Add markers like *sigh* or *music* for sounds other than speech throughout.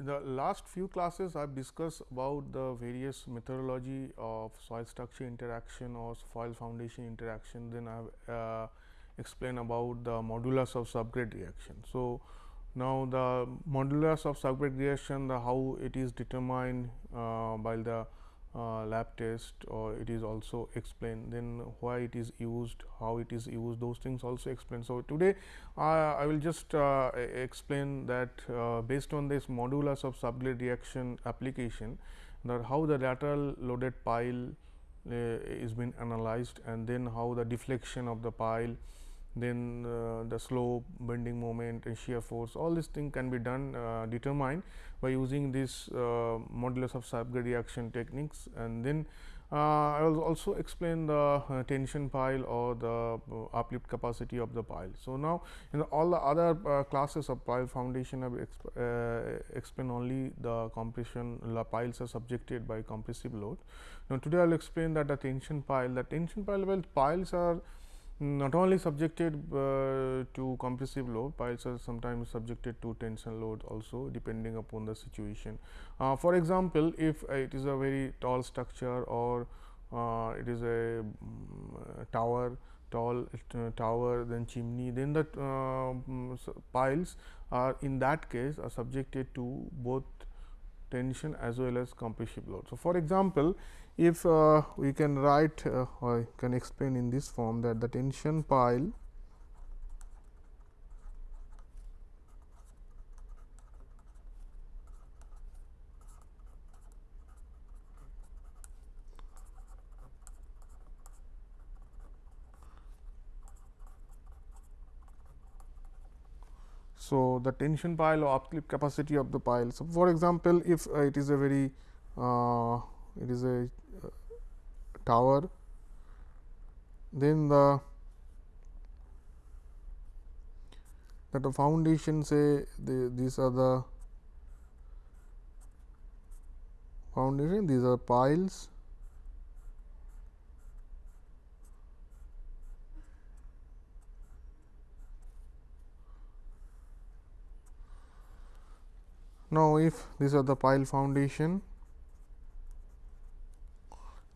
In the last few classes I have discussed about the various methodology of soil structure interaction or soil foundation interaction then I have uh, explained about the modulus of subgrade reaction. So, now the modulus of subgrade reaction the how it is determined uh, by the uh, lab test or it is also explained then why it is used how it is used those things also explained. So, today uh, I will just uh, explain that uh, based on this modulus of subgrade reaction application that how the lateral loaded pile uh, is been analyzed and then how the deflection of the pile then uh, the slope, bending moment and shear force all these things can be done uh, determined by using this uh, modulus of subgrade reaction techniques and then uh, I will also explain the uh, tension pile or the uh, uplift capacity of the pile. So, now in the all the other classes of pile foundation I will exp explain only the compression the piles are subjected by compressive load. Now, today I will explain that the tension pile the tension pile well piles are not only subjected uh, to compressive load, piles are sometimes subjected to tension load also depending upon the situation. Uh, for example, if uh, it is a very tall structure or uh, it is a um, tower, tall uh, tower then chimney, then the um, piles are in that case are subjected to both tension as well as compressive load. So, for example, if uh, we can write uh, or can explain in this form that the tension pile So, the tension pile or uplift capacity of the pile. So, for example, if uh, it is a very uh, it is a uh, tower, then the that the foundation say the, these are the foundation these are piles Now, if these are the pile foundation,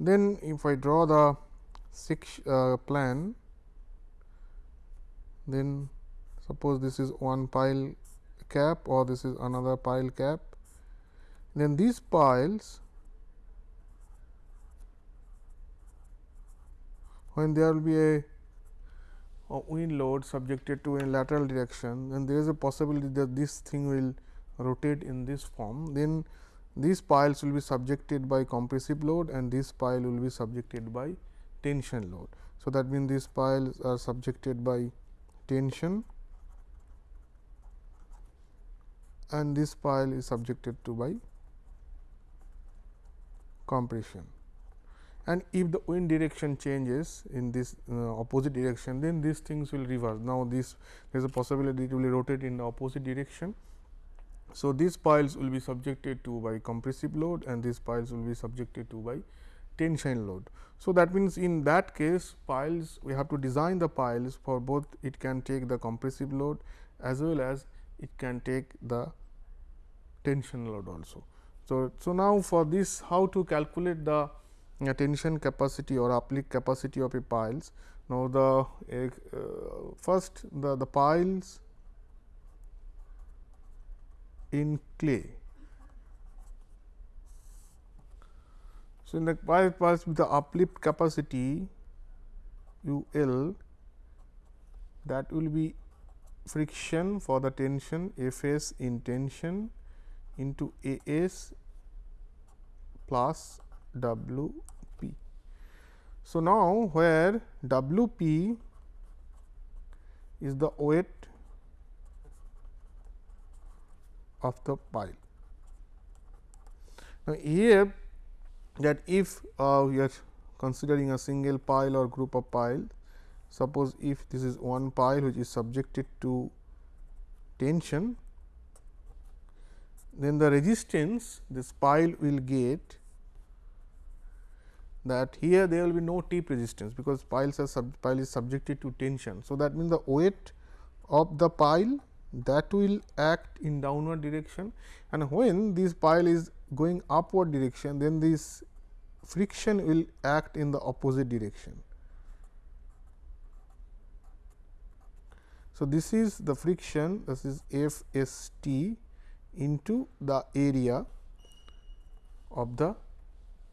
then if I draw the six uh, plan, then suppose this is one pile cap or this is another pile cap, then these piles when there will be a, a wind load subjected to a lateral direction, then there is a possibility that this thing will rotate in this form, then these piles will be subjected by compressive load and this pile will be subjected by tension load. So, that means these piles are subjected by tension and this pile is subjected to by compression. And if the wind direction changes in this uh, opposite direction, then these things will reverse. Now, this there is a possibility it will rotate in the opposite direction so, these piles will be subjected to by compressive load and these piles will be subjected to by tension load. So, that means, in that case piles we have to design the piles for both it can take the compressive load as well as it can take the tension load also. So, so now for this how to calculate the uh, tension capacity or uplift capacity of a piles. Now, the uh, first the, the piles in clay. So, in the pipe pass with the uplift capacity U L that will be friction for the tension F s in tension into A s plus W p. So, now where W p is the weight of the pile. Now, here that if uh, we are considering a single pile or group of pile, suppose if this is one pile which is subjected to tension, then the resistance this pile will get that here there will be no tip resistance because piles are sub, pile is subjected to tension. So, that means the weight of the pile that will act in downward direction and when this pile is going upward direction then this friction will act in the opposite direction. So, this is the friction this is F S T into the area of the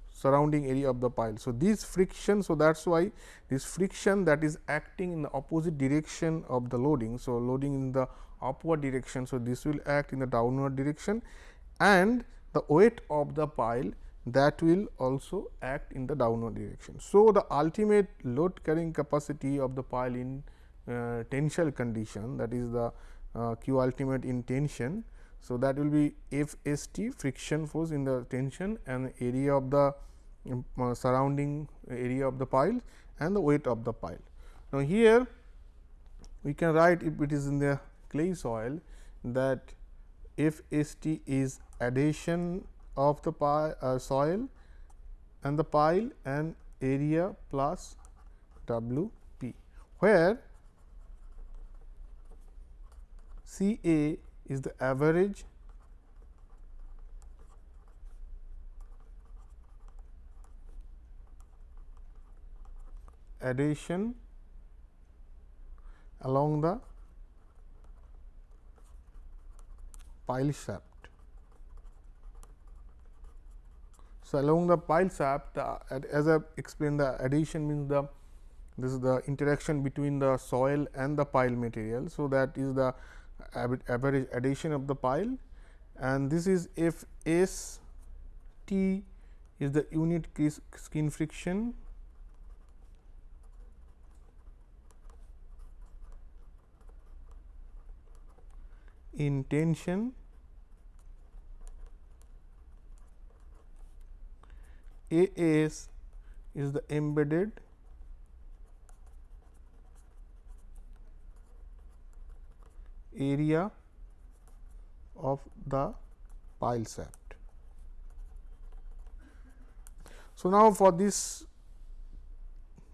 surrounding area of the pile. So, this friction so that is why this friction that is acting in the opposite direction of the loading. So, loading in the upward direction. So, this will act in the downward direction and the weight of the pile that will also act in the downward direction. So, the ultimate load carrying capacity of the pile in uh, tensile condition that is the uh, q ultimate in tension. So, that will be F S T friction force in the tension and area of the um, uh, surrounding area of the pile and the weight of the pile. Now, here we can write if it is in the clay soil that if F S T is adhesion of the pile, uh, soil and the pile and area plus W p, where C A is the average adhesion along the pile shaft. So, along the pile shaft uh, as I explained the adhesion means the this is the interaction between the soil and the pile material. So, that is the average adhesion of the pile and this is F S T is the unit skin friction in tension AS is the embedded area of the pile shaft. So, now for this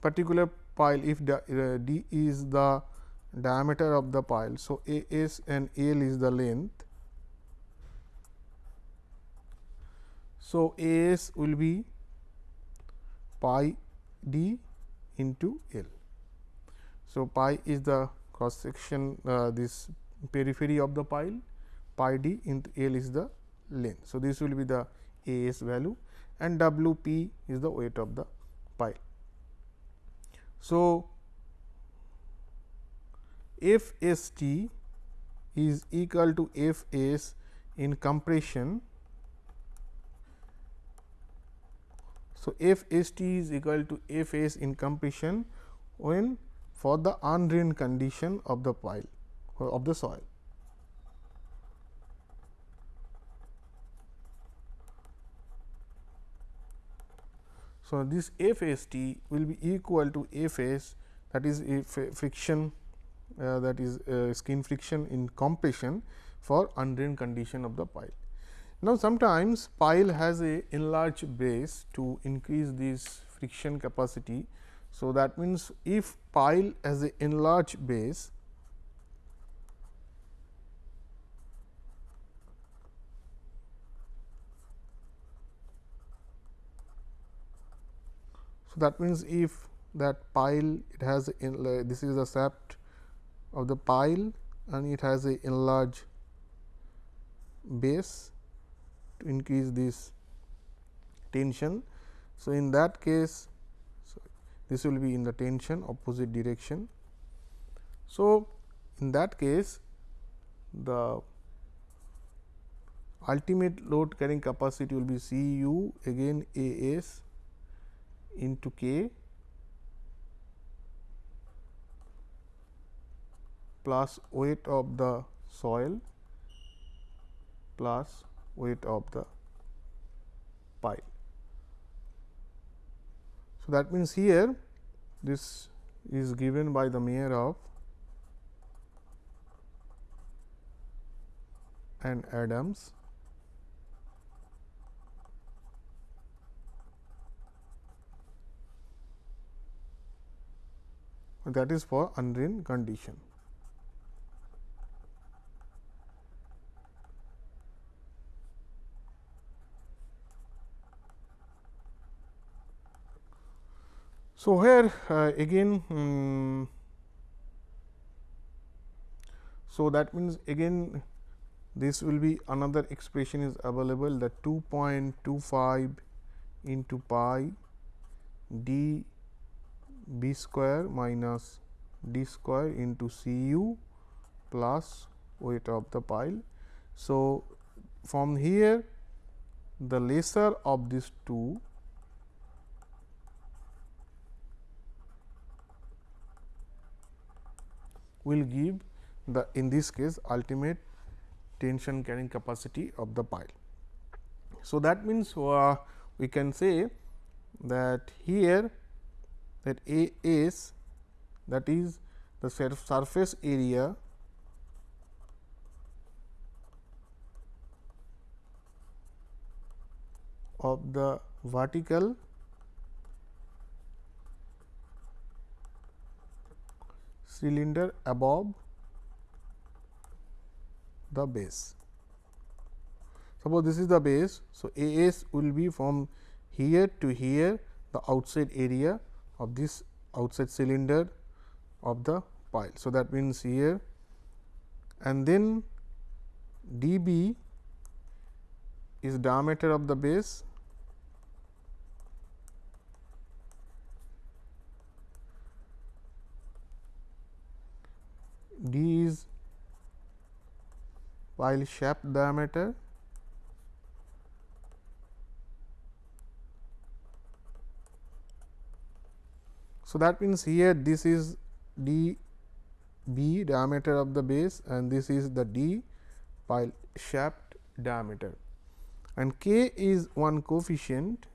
particular pile if the, uh, d is the diameter of the pile. So, A s and L is the length. So, A s will be pi d into L. So, pi is the cross section uh, this periphery of the pile pi d into L is the length. So, this will be the A s value and W p is the weight of the pile. So, F S T is equal to F S in compression. So, F S T is equal to F S in compression when for the undrained condition of the pile of the soil. So, this F S T will be equal to F S that is friction uh, that is uh, skin friction in compression for undrained condition of the pile. Now, sometimes pile has a enlarged base to increase this friction capacity. So, that means, if pile has a enlarged base So, that means, if that pile it has this is the shaft of the pile and it has a enlarged base to increase this tension. So, in that case so this will be in the tension opposite direction. So, in that case the ultimate load carrying capacity will be C u again A s into K plus weight of the soil plus weight of the pile. So, that means, here this is given by the Meyerhof and Adams that is for undrained condition. So, here uh, again um, so that means again this will be another expression is available that 2.25 into pi d b square minus d square into C u plus weight of the pile. So, from here the lesser of these two will give the in this case ultimate tension carrying capacity of the pile. So, that means, uh, we can say that here that A s that is the surface area of the vertical cylinder above the base. Suppose this is the base. So, A s will be from here to here the outside area of this outside cylinder of the pile. So, that means here and then d b is diameter of the base d is pile shaft diameter So, that means here this is d b diameter of the base and this is the d pile shaft diameter. And k is one coefficient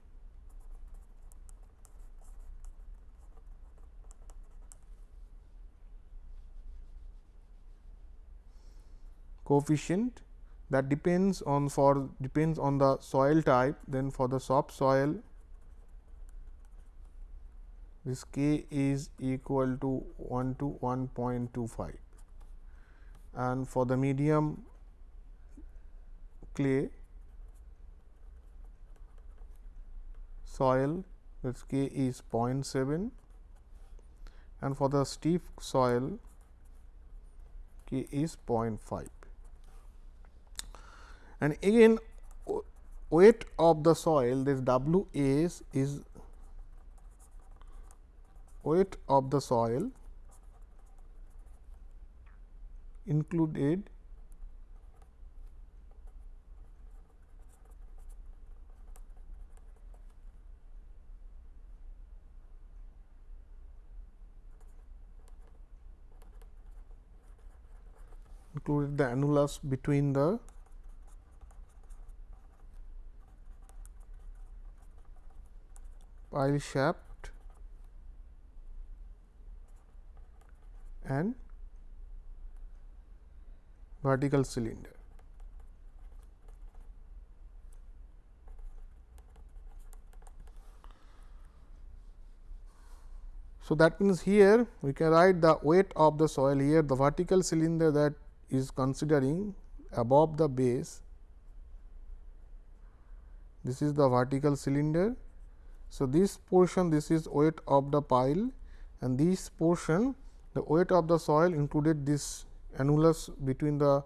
coefficient that depends on for depends on the soil type then for the soft soil this k is equal to 1 to 1.25 and for the medium clay soil this k is 0.7 and for the stiff soil k is 0.5 and again weight of the soil this W s is weight of the soil included included the annulus between the pile shaft and vertical cylinder. So, that means here we can write the weight of the soil here the vertical cylinder that is considering above the base this is the vertical cylinder. So, this portion this is weight of the pile and this portion the weight of the soil included this annulus between the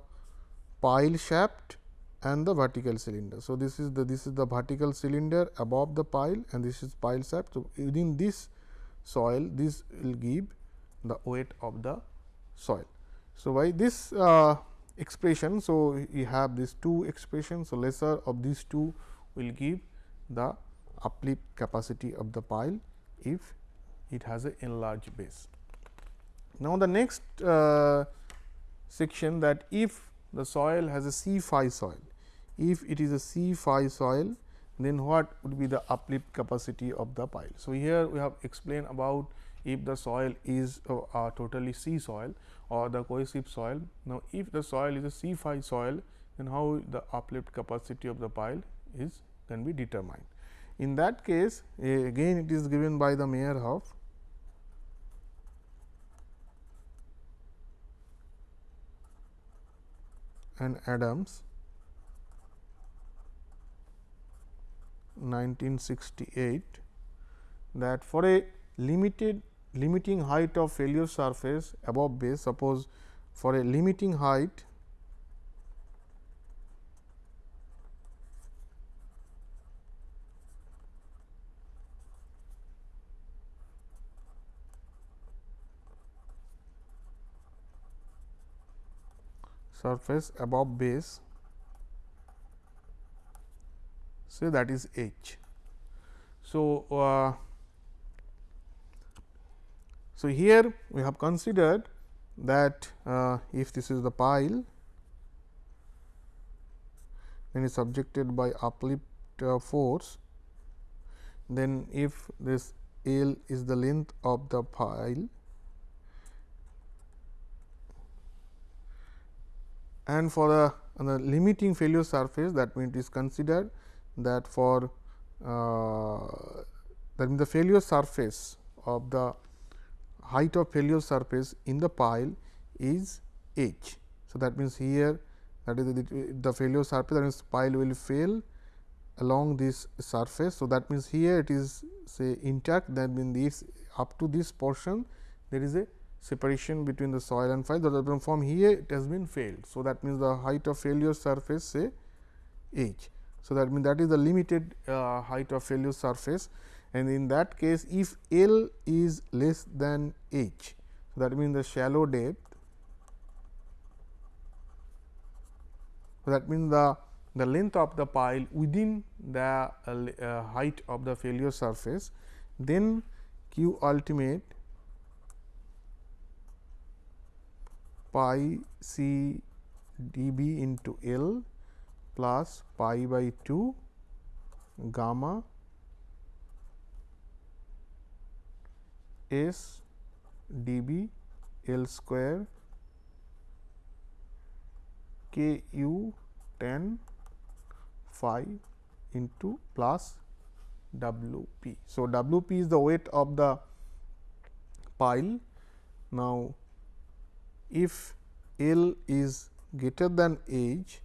pile shaft and the vertical cylinder. So, this is the this is the vertical cylinder above the pile and this is pile shaft. So, within this soil this will give the weight of the soil. So, by this uh, expression, so we have these two expressions. So, lesser of these two will give the uplift capacity of the pile if it has a enlarged base. Now, the next uh, section that if the soil has a C phi soil, if it is a C phi soil, then what would be the uplift capacity of the pile. So, here we have explained about if the soil is uh, uh, totally C soil or the cohesive soil. Now, if the soil is a C phi soil, then how the uplift capacity of the pile is can be determined. In that case, again it is given by the Meyerhof and Adams 1968 that for a limited limiting height of failure surface above base suppose for a limiting height surface above base say that is h. So, uh, so here we have considered that uh, if this is the pile then is subjected by uplift uh, force then if this L is the length of the pile and for the, the limiting failure surface that means it is considered that for uh, that means the failure surface of the height of failure surface in the pile is h. So, that means here that is the, the failure surface that means pile will fail along this surface. So, that means here it is say intact that means this up to this portion there is a separation between the soil and pile that from here it has been failed. So, that means the height of failure surface say h. So, that means that is the limited uh, height of failure surface and in that case if L is less than h. So, that means the shallow depth so that means the the length of the pile within the uh, uh, height of the failure surface then q ultimate pi c dB into L plus pi by 2 gamma s dB L square k u tan phi into plus W p. So, W p is the weight of the pile. Now, if L is greater than h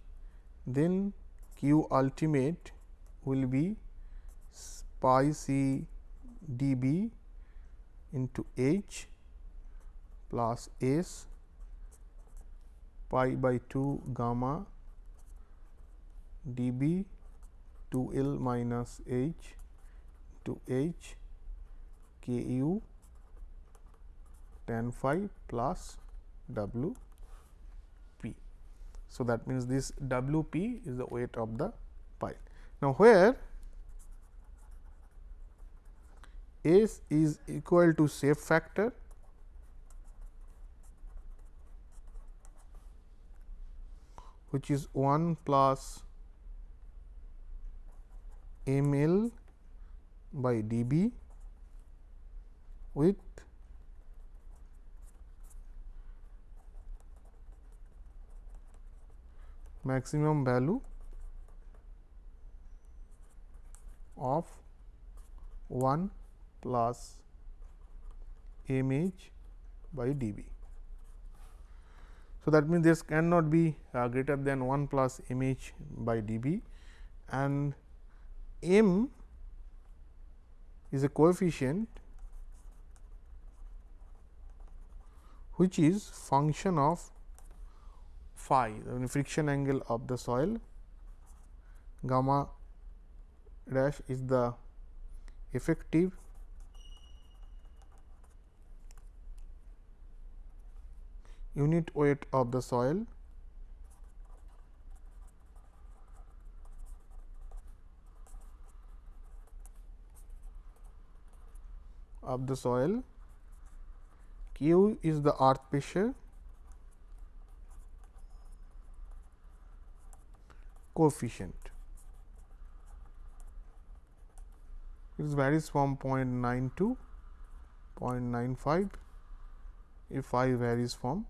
then q ultimate will be pi c d b into h plus s pi by 2 gamma d b 2 L minus h to h k u tan phi plus w so, that means this W p is the weight of the pile. Now, where S is equal to shape factor which is 1 plus m l by d b with maximum value of 1 plus mh by dB. So, that means, this cannot be uh, greater than 1 plus mh by dB and m is a coefficient which is function of phi the friction angle of the soil gamma dash is the effective unit weight of the soil. of the soil. Q is the earth pressure coefficient. It varies from 0.9 to 0.95 if I varies from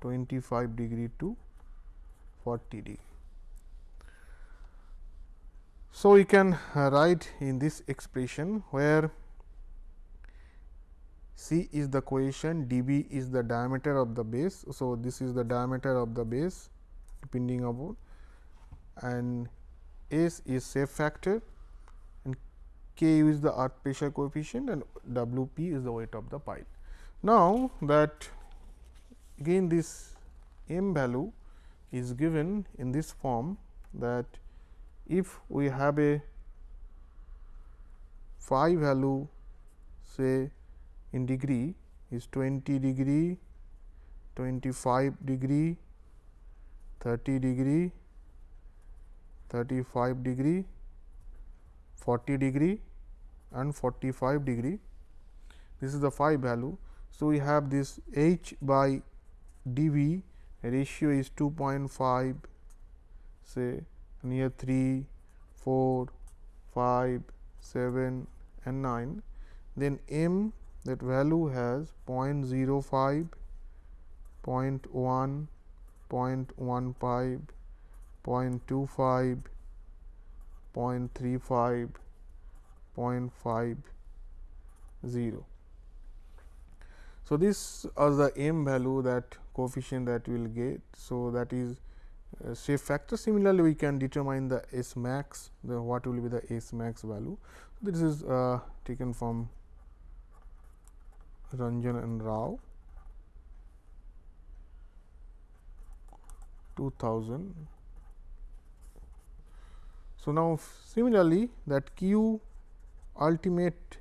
25 degree to 40 degree. So, we can write in this expression where C is the cohesion, dB is the diameter of the base. So, this is the diameter of the base depending upon and S is safe factor and Ku is the earth pressure coefficient and W p is the weight of the pile. Now, that again this m value is given in this form that if we have a phi value say in degree is 20 degree, 25 degree, 30 degree, 35 degree, 40 degree and 45 degree. This is the phi value. So, we have this h by d v ratio is 2.5 say near 3, 4, 5, 7 and 9. Then m that value has 0.05, 0.1, 0.15, 0.25, 0.35, 0.50. So, this is the m value that coefficient that we will get. So, that is uh, shape factor. Similarly, we can determine the S max, the what will be the S max value. This is uh, taken from Ranjan and Rao 2000. So, now similarly that q ultimate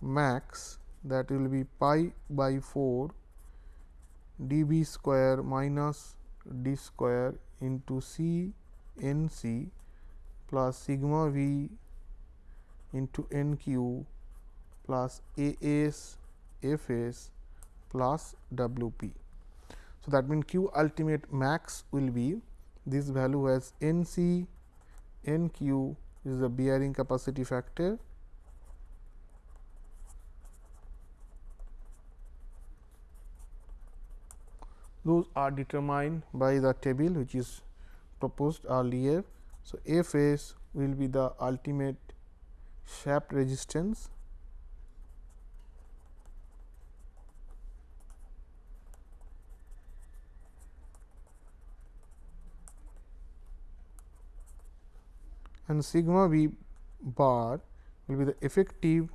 max that will be pi by 4 d b square minus d square into c n c plus sigma v into n q plus A s F s plus W p. So, that means Q ultimate max will be this value as N c N q is the bearing capacity factor those are determined by the table which is proposed earlier. So, F s will be the ultimate shaft resistance and sigma v bar will be the effective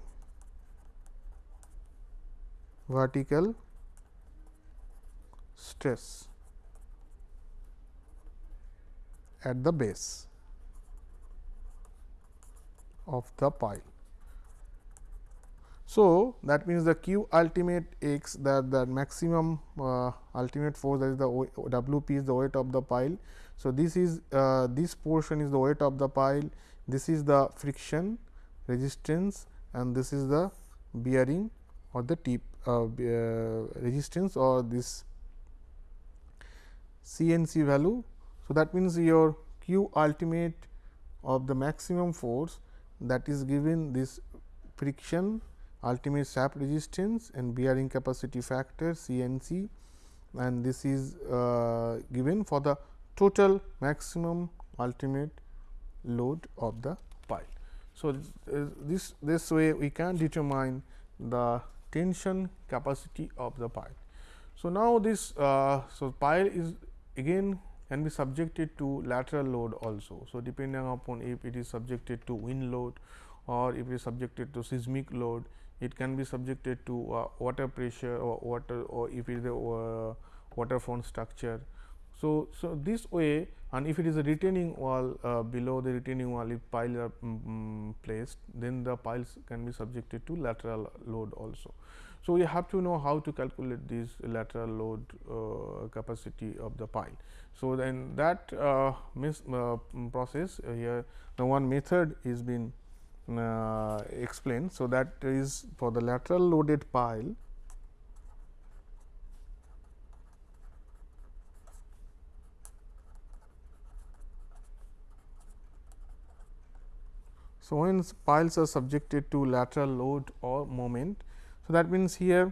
vertical stress at the base of the pile. So, that means the q ultimate x that the maximum uh, ultimate force that is the W p is the weight of the pile. So, this is uh, this portion is the weight of the pile, this is the friction resistance and this is the bearing or the tip uh, uh resistance or this CNC value. So, that means your q ultimate of the maximum force that is given this friction ultimate shaft resistance and bearing capacity factor CNC and this is uh, given for the total maximum ultimate load of the pile. So, this this way we can determine the tension capacity of the pile. So, now this uh, so pile is again can be subjected to lateral load also. So, depending upon if it is subjected to wind load or if it is subjected to seismic load it can be subjected to uh, water pressure or water or if it is a uh, waterfront structure. So, so this way and if it is a retaining wall uh, below the retaining wall if piles are um, placed then the piles can be subjected to lateral load also. So, we have to know how to calculate this lateral load uh, capacity of the pile. So, then that uh, uh, process here the one method is been uh, explained. So, that is for the lateral loaded pile So, when piles are subjected to lateral load or moment. So, that means here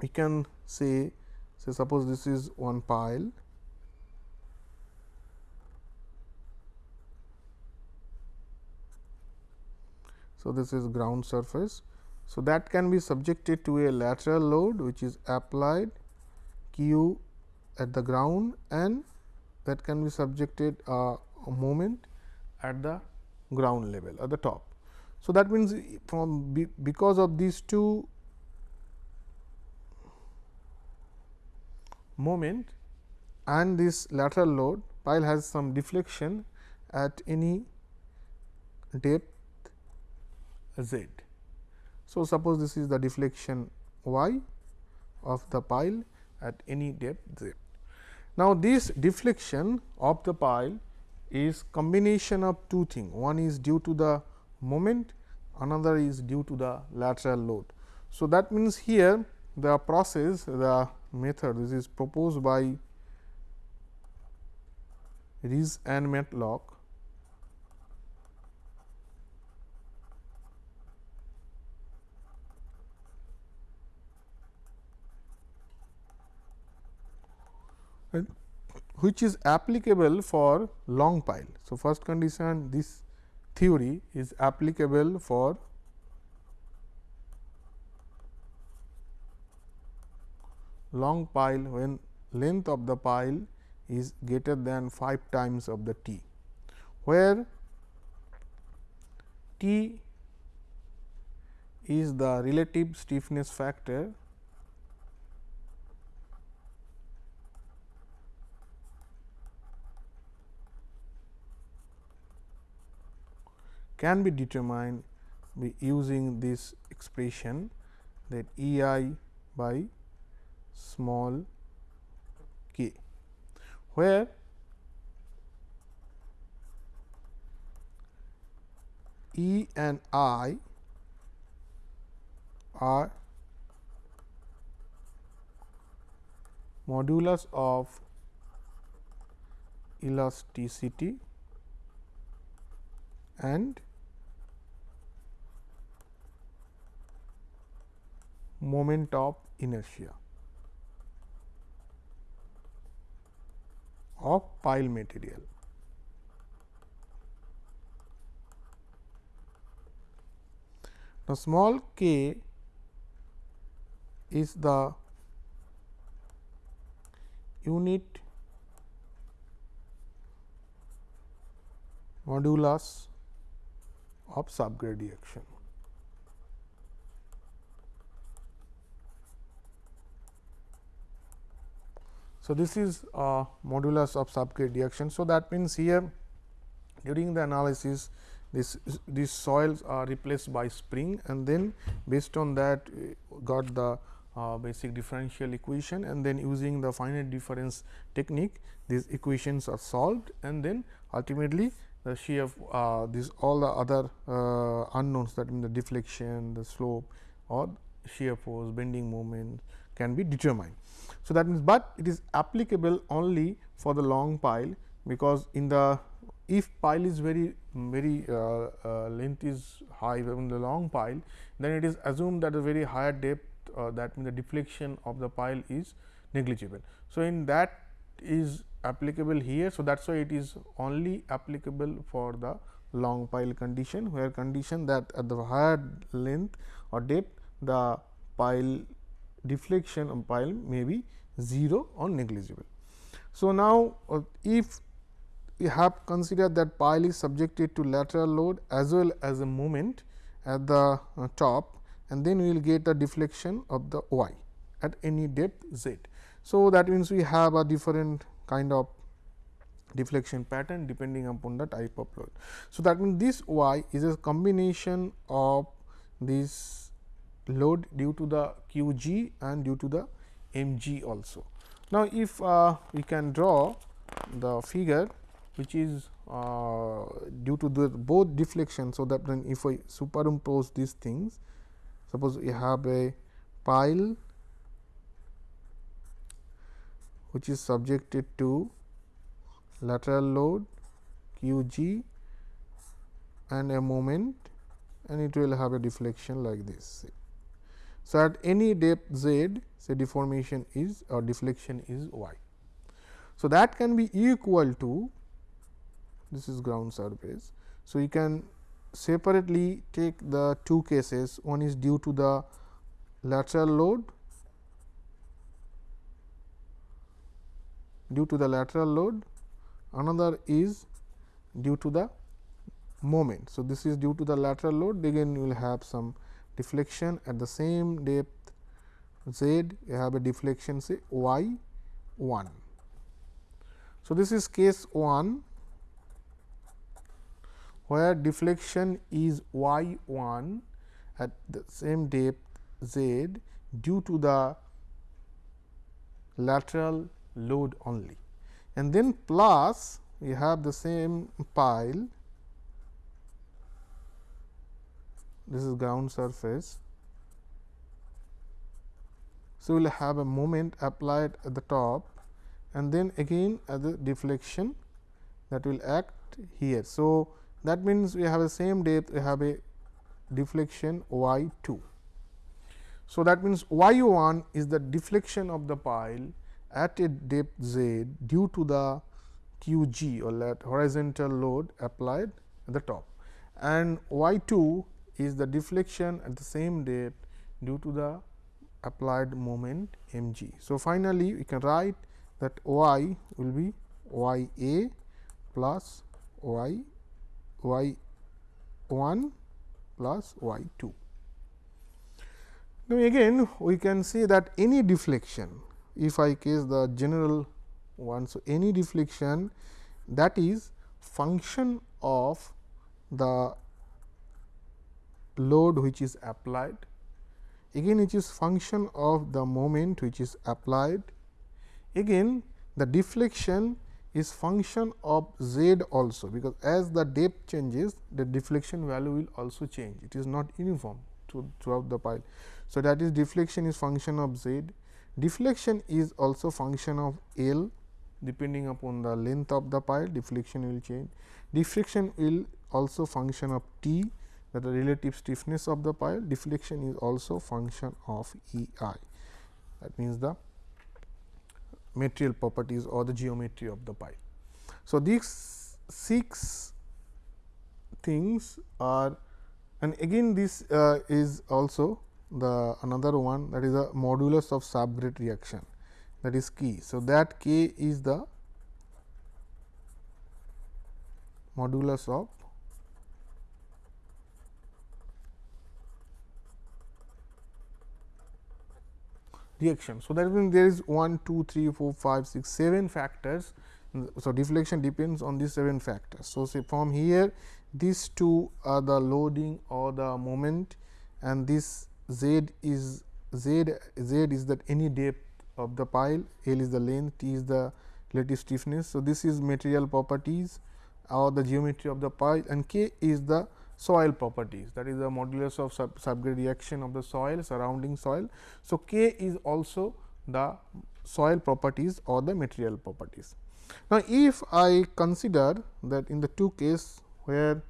we can say say suppose this is one pile So, this is ground surface. So, that can be subjected to a lateral load which is applied q at the ground and that can be subjected uh, a moment at the ground level at the top. So, that means, from be because of these two moment and this lateral load pile has some deflection at any depth z. So, suppose this is the deflection y of the pile at any depth z. Now, this deflection of the pile is combination of two things. One is due to the moment, another is due to the lateral load. So, that means, here the process the method this is proposed by Reese and Matlock which is applicable for long pile. So, first condition this theory is applicable for long pile when length of the pile is greater than 5 times of the t, where t is the relative stiffness factor can be determined by using this expression that E i by small k, where E and I are modulus of elasticity and moment of inertia of pile material. Now, small k is the unit modulus of subgrade action. So, this is uh, modulus of subgrade reaction. So, that means, here during the analysis this these soils are replaced by spring and then based on that got the uh, basic differential equation and then using the finite difference technique these equations are solved and then ultimately the shear uh, these all the other uh, unknowns that mean the deflection, the slope or shear force, bending moment can be determined. So, that means, but it is applicable only for the long pile because in the if pile is very very uh, uh, length is high in the long pile then it is assumed that a very higher depth uh, that means the deflection of the pile is negligible. So, in that is applicable here. So, that is why it is only applicable for the long pile condition where condition that at the higher length or depth the pile deflection of pile may be 0 or negligible. So, now uh, if we have considered that pile is subjected to lateral load as well as a moment at the uh, top and then we will get a deflection of the y at any depth z. So, that means, we have a different kind of deflection pattern depending upon the type of load. So, that means, this y is a combination of this load due to the q g and due to the m g also. Now, if uh, we can draw the figure which is uh, due to the both deflection. So, that then if I superimpose these things suppose we have a pile which is subjected to lateral load q g and a moment and it will have a deflection like this. So, at any depth z say deformation is or deflection is y. So, that can be equal to this is ground surface. So, you can separately take the two cases one is due to the lateral load due to the lateral load another is due to the moment. So, this is due to the lateral load again you will have some deflection at the same depth z you have a deflection say y 1. So, this is case 1 where deflection is y 1 at the same depth z due to the lateral load only and then plus we have the same pile this is ground surface. So, we will have a moment applied at the top and then again at the deflection that will act here. So, that means, we have the same depth we have a deflection y 2. So, that means, y 1 is the deflection of the pile at a depth z due to the q g or that horizontal load applied at the top and y 2 is the deflection at the same depth due to the applied moment m g. So, finally, we can write that y will be y a plus y y 1 plus y 2. Now, again we can say that any deflection if I case the general one. So, any deflection that is function of the load which is applied. Again it is function of the moment which is applied. Again the deflection is function of z also because as the depth changes the deflection value will also change. It is not uniform throughout the pile. So, that is deflection is function of z. Deflection is also function of L. Depending upon the length of the pile deflection will change. Deflection will also function of T that the relative stiffness of the pile deflection is also function of E i that means the material properties or the geometry of the pile. So, these six things are and again this uh, is also the another one that is a modulus of subgrade reaction that is key. So, that k is the modulus of reaction. So, that means there is 1, 2, 3, 4, 5, 6, 7 factors. So, deflection depends on these 7 factors. So, say from here these two are the loading or the moment and this z is z z is that any depth of the pile, L is the length, T is the relative stiffness. So, this is material properties or the geometry of the pile and K is the soil properties that is the modulus of sub subgrade reaction of the soil surrounding soil. So, K is also the soil properties or the material properties. Now, if I consider that in the two case where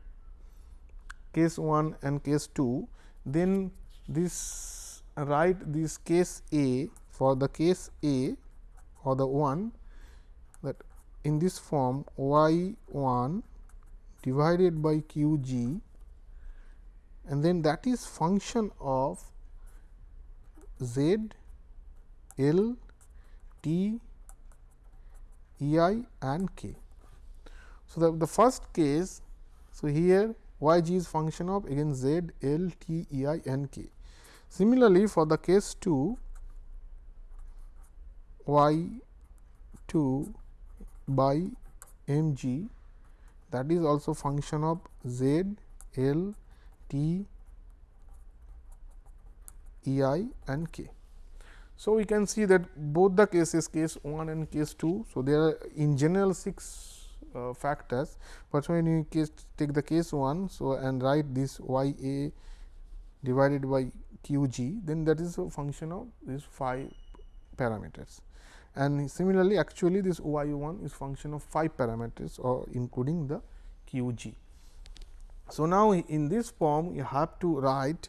case 1 and case 2, then this write this case A for the case A or the 1 that in this form y 1 divided by q g and then that is function of z l t e i and k. So, the, the first case so here y g is function of again z l t e i and k. Similarly, for the case 2 y 2 by m g that is also function of z l T E i and k. So, we can see that both the cases case 1 and case 2. So, there are in general 6 uh, factors, but when you case take the case 1. So, and write this y a divided by q g then that is a function of these 5 parameters and similarly actually this y 1 is function of 5 parameters or including the q g. So, now in this form you have to write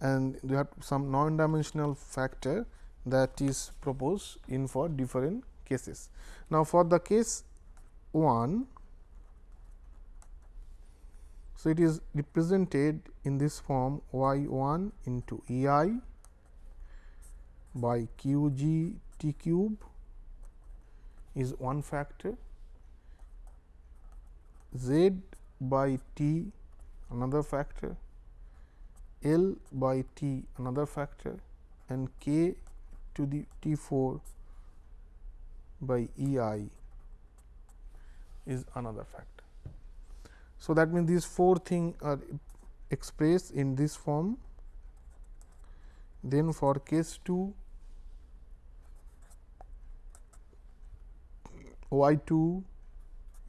and you have some non dimensional factor that is proposed in for different cases. Now, for the case 1, so it is represented in this form y 1 into E i by q g t cube is one factor, z by t another factor, L by T another factor and K to the T 4 by E i is another factor. So, that means these four things are expressed in this form. Then for case 2 y 2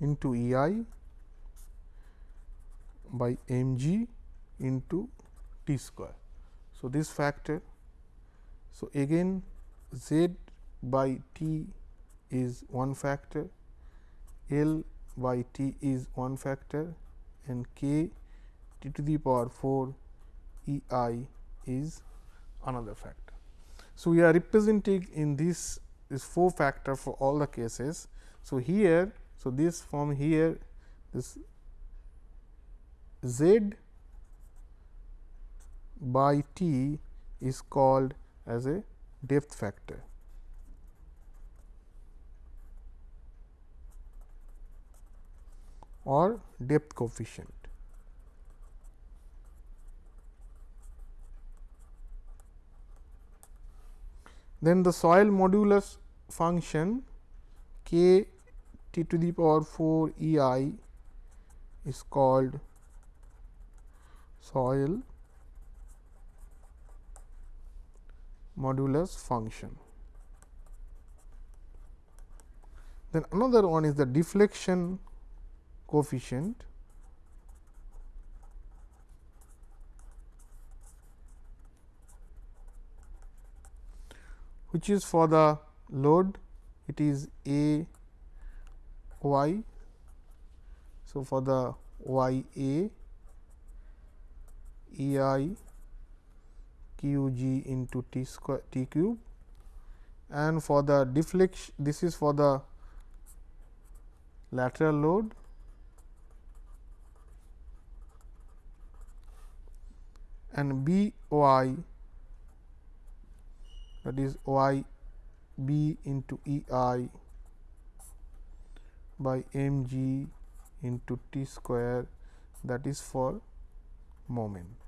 into E i by m g into t square. So, this factor. So, again z by t is one factor, L by t is one factor and k t to the power 4 E i is another factor. So, we are representing in this is 4 factor for all the cases. So, here so this form here this z by t is called as a depth factor. or depth coefficient. Then the soil modulus function k t to the power 4 E i is called soil modulus function. Then another one is the deflection coefficient which is for the load it is a y. So, for the y a E i q g into t square t cube and for the deflection this is for the lateral load and b y that is y b into E i by m g into t square that is for moment.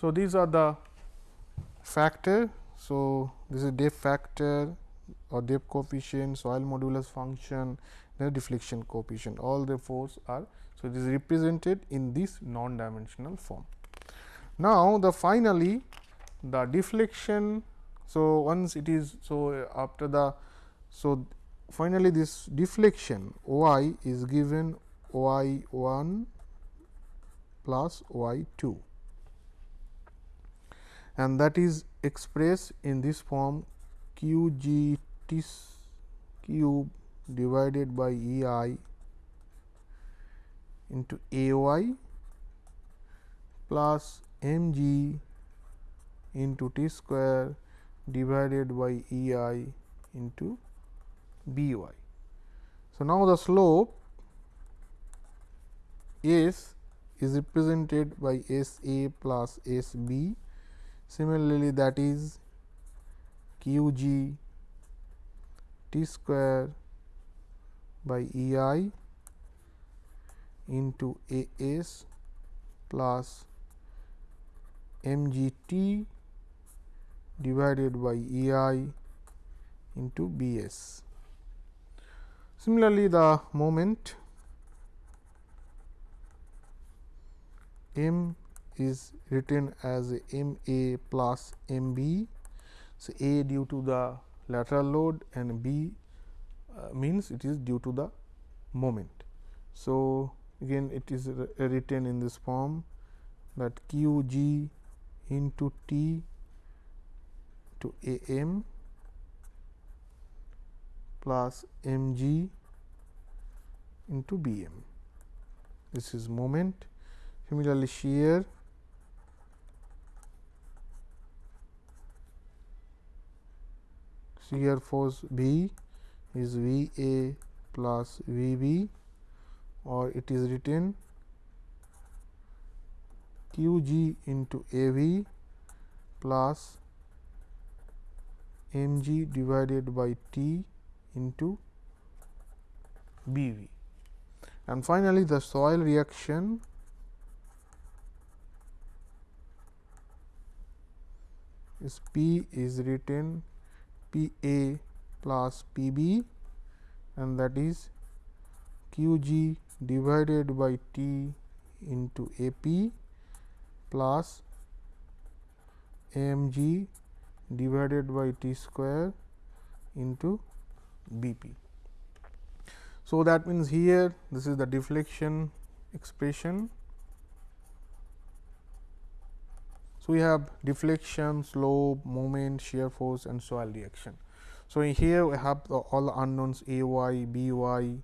So, these are the factor. So, this is depth factor or depth coefficient, soil modulus function, the deflection coefficient all the force are. So, it is represented in this non dimensional form. Now, the finally, the deflection. So, once it is so after the so finally, this deflection y is given y 1 plus y 2 and that is expressed in this form q g t cube divided by E i into A y plus m g into t square divided by E i into B y. So, now the slope S is represented by S a plus S b Similarly, that is q g t square by E i into A s plus m g t divided by E i into B s. Similarly, the moment m is written as m a plus m b. So, a due to the lateral load and b uh, means it is due to the moment. So, again it is written in this form that q g into t to a m plus m g into b m. This is moment. Similarly, shear shear force B is V A plus V B or it is written Q G into A V plus m g divided by t into B v. And finally, the soil reaction is P is written P A plus P B and that is Q g divided by T into A P plus m g divided by T square into B p. So, that means here this is the deflection expression. So, we have deflection, slope, moment, shear force and soil reaction. So, here we have the all unknowns A y, B y,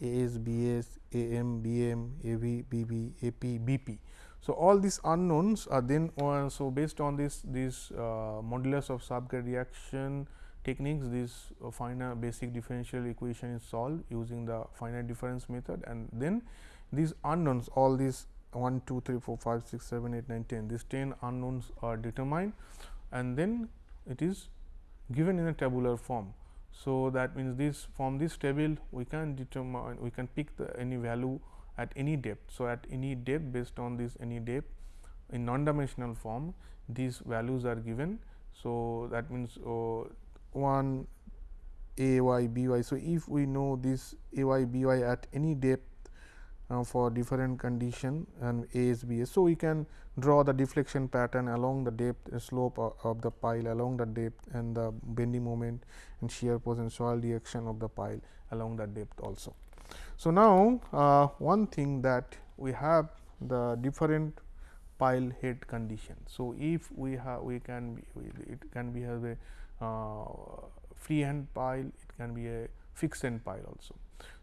A s, B s, A m, B m, A v, B b, A p, B p. So, all these unknowns are then uh, so based on this this uh, modulus of subgrade reaction techniques this uh, finite basic differential equation is solved using the finite difference method and then these unknowns all these 1 2 3 4 5 6 7 8 9 10 these 10 unknowns are determined and then it is given in a tabular form. So, that means this from this table we can determine we can pick the any value at any depth. So, at any depth based on this any depth in non dimensional form these values are given. So, that means uh, 1 a y b y. So, if we know this a y b y at any depth uh, for different condition and a is b is. So, we can draw the deflection pattern along the depth slope of, of, the pile along the depth and the bending moment and shear force soil reaction of the pile along the depth also. So, now uh, one thing that we have the different pile head condition. So, if we have we can be it can be have a uh, free end pile, it can be a fixed end pile also.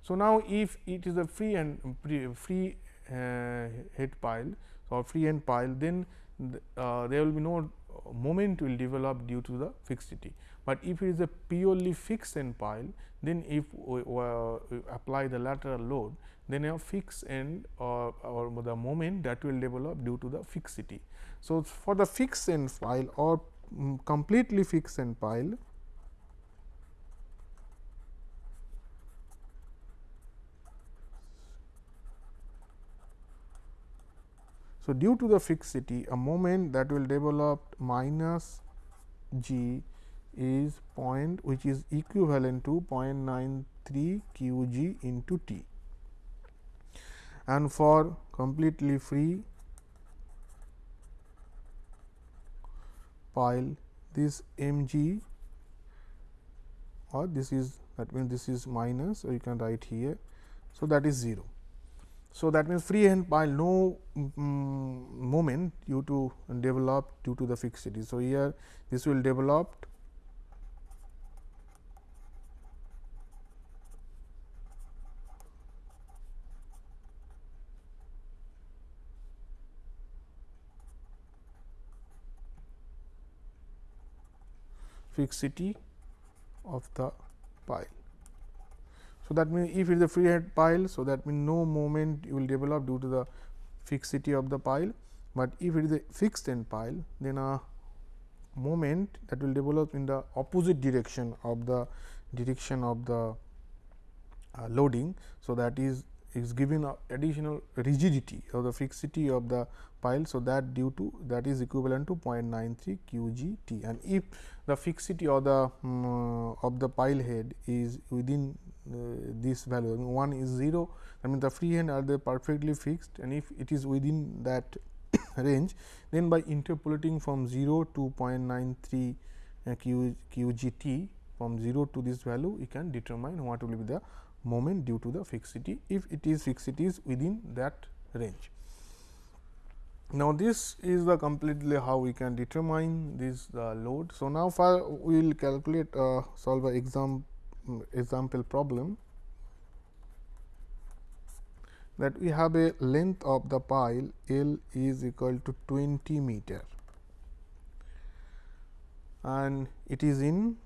So, now if it is a free end free uh, head pile or free end pile, then the, uh, there will be no moment will develop due to the fixity. But if it is a purely fixed end pile, then if we, uh, we apply the lateral load, then a fixed end or, or the moment that will develop due to the fixity. So, for the fixed end pile or um, completely fixed end pile So, due to the fixity a moment that will develop minus g is point which is equivalent to 0.93 q g into t and for completely free pile this m g or this is that means this is minus so you can write here. So, that is 0. So, that means free end pile no um, moment due to develop due to the fixity. So, here this will develop fixity of the pile. So, that means, if it is a free head pile, so that means no moment will develop due to the fixity of the pile, but if it is a fixed end pile, then a moment that will develop in the opposite direction of the direction of the uh, loading. So, that is is given additional rigidity or the fixity of the pile. So, that due to that is equivalent to 0.93 q g t and if the fixity or the um, of the pile head is within this value I mean 1 is 0 I mean the free hand are they perfectly fixed and if it is within that *coughs* range then by interpolating from 0 to 0.93 uh, q, q g t from 0 to this value we can determine what will be the moment due to the fixity if it is fixity is within that range. Now, this is the completely how we can determine this the load. So, now for we will calculate uh, solve a exam, example problem that we have a length of the pile L is equal to 20 meter and it is in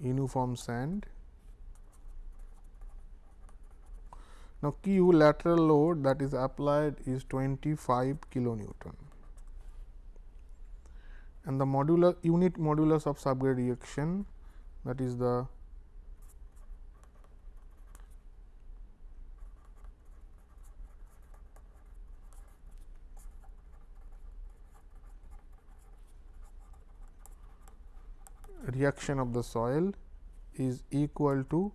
uniform sand. Now, Q lateral load that is applied is 25 kilonewton and the modular unit modulus of subgrade reaction that is the reaction of the soil is equal to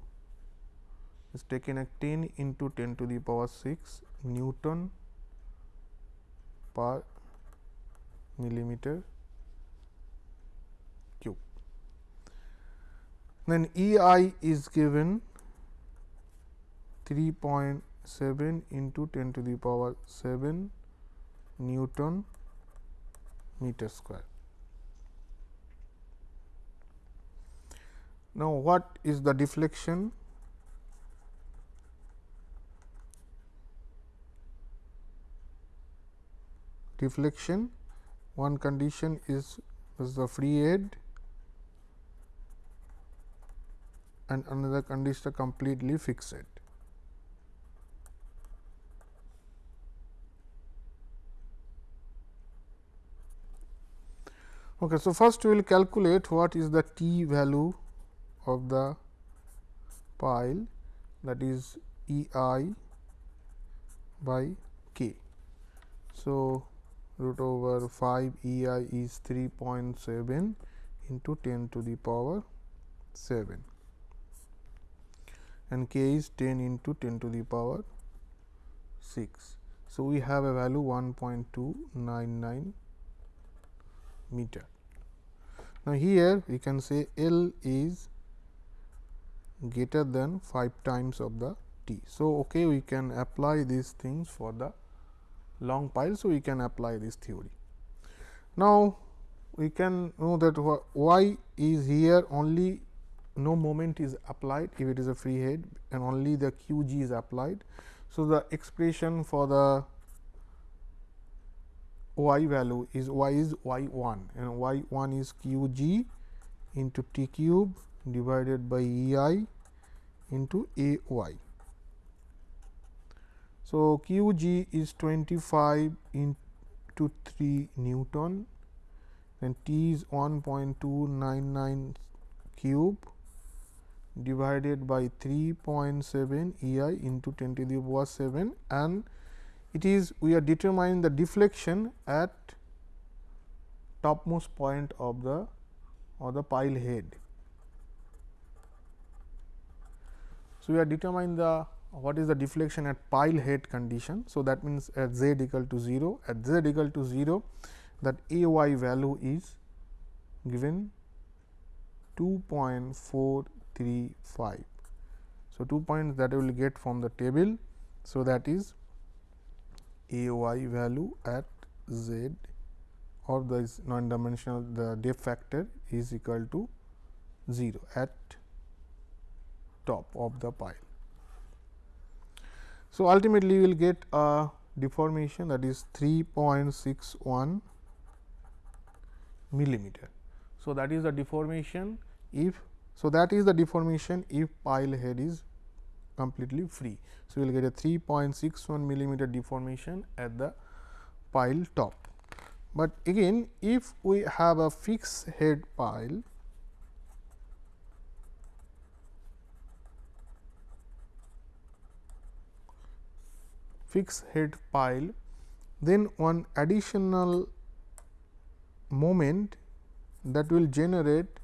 is taken at 10 into 10 to the power 6 Newton per millimeter Then E i is given 3.7 into 10 to the power 7 Newton meter square. Now, what is the deflection? Deflection one condition is, is the free head and another condition completely fixed. Okay, so, first we will calculate what is the t value of the pile that is E i by k. So, root over 5 E i is 3.7 into 10 to the power 7 and k is 10 into 10 to the power 6. So, we have a value 1.299 meter. Now, here we can say L is greater than 5 times of the t. So, okay, we can apply these things for the long pile. So, we can apply this theory. Now, we can know that y is here only no moment is applied if it is a free head and only the q g is applied. So, the expression for the y value is y is y 1 and y 1 is q g into t cube divided by E i into A y. So, Q g is 25 into 3 Newton and T is 1.299 cube divided by 3.7 E i into 10 to the power 7 and it is we are determining the deflection at topmost point of the or the pile head. So, we are determining the what is the deflection at pile head condition. So, that means at z equal to 0 at z equal to 0 that a y value is given 2.435. So, 2 points that we will get from the table. So, that is a y value at z or the non dimensional the depth factor is equal to 0 at top of the pile. So, ultimately we will get a deformation that is 3.61 millimeter. So, that is the deformation if so that is the deformation if pile head is completely free. So, we will get a 3.61 millimeter deformation at the pile top. But again if we have a fixed head pile fixed head pile, then one additional moment that will generate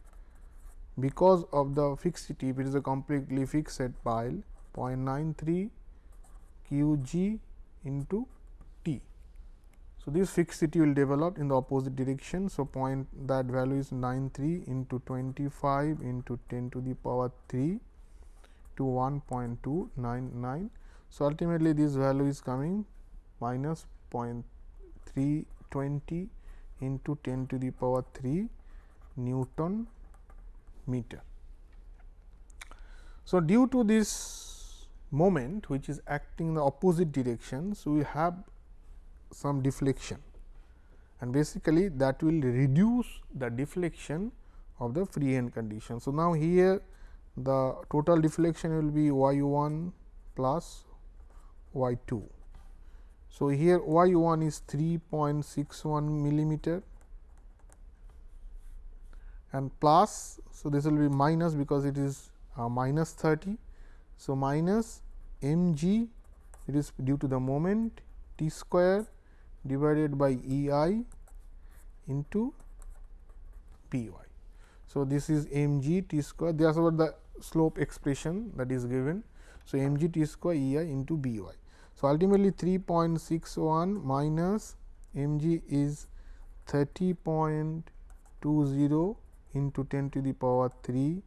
because of the fixity it is a completely fixed pile 0.93 q g into t. So, this fixity will develop in the opposite direction. So, point that value is 93 into 25 into 10 to the power 3 to 1.299 so, ultimately this value is coming minus 0.320 into 10 to the power 3 Newton meter. So, due to this moment which is acting in the opposite direction, so we have some deflection and basically that will reduce the deflection of the free end condition. So, now here the total deflection will be y 1 plus y 2. So, here y 1 is 3.61 millimeter and plus. So, this will be minus because it is uh, minus 30. So, minus m g it is due to the moment t square divided by E i into p y. So, this is m g t square is what the slope expression that is given. So, m g t square E i into b y. So, ultimately 3.61 minus m g is 30.20 into 10 to the power 3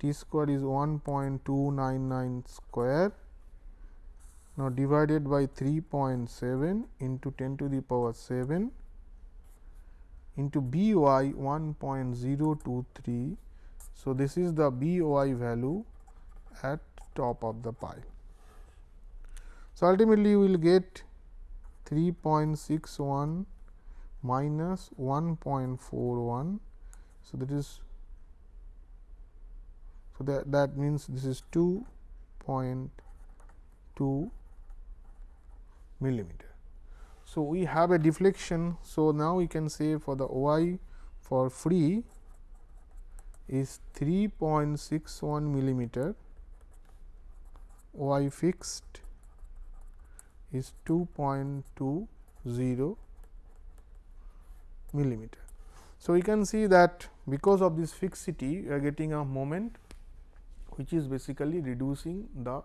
t square is 1.299 square. Now, divided by 3.7 into 10 to the power 7 into b y 1.023. So, this is the b y value at top of the pile. So, ultimately you will get 3.61 minus 1.41. So, that is so that that means this is 2.2 millimeter. So, we have a deflection. So, now we can say for the y for free is 3.61 millimeter, y fixed is 2.20 millimeter. So, we can see that because of this fixity we are getting a moment which is basically reducing the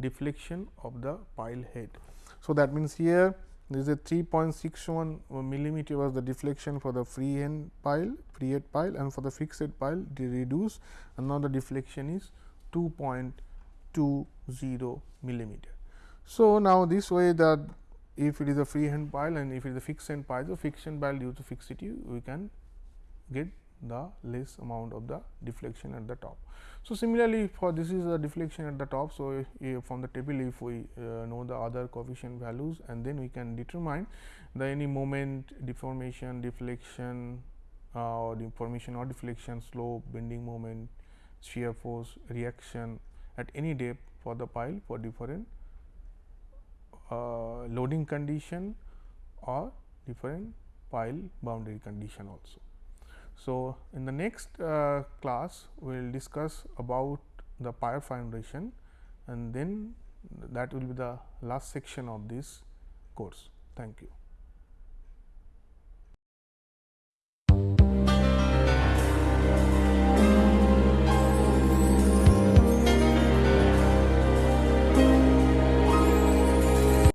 deflection of the pile head. So, that means here this is a 3.61 millimeter was the deflection for the free end pile free head pile and for the fixed head pile they reduce and now the deflection is 2.20 millimeter. So, now this way that if it is a free hand pile and if it is a fixed end pile, the fixed end pile due to fixity we can get the less amount of the deflection at the top. So, similarly for this is the deflection at the top. So, if from the table if we uh, know the other coefficient values and then we can determine the any moment deformation, deflection uh, or deformation or deflection, slope, bending moment, shear force, reaction at any depth for the pile for different uh, loading condition or different pile boundary condition also. So, in the next uh, class we will discuss about the pile foundation and then that will be the last section of this course. Thank you.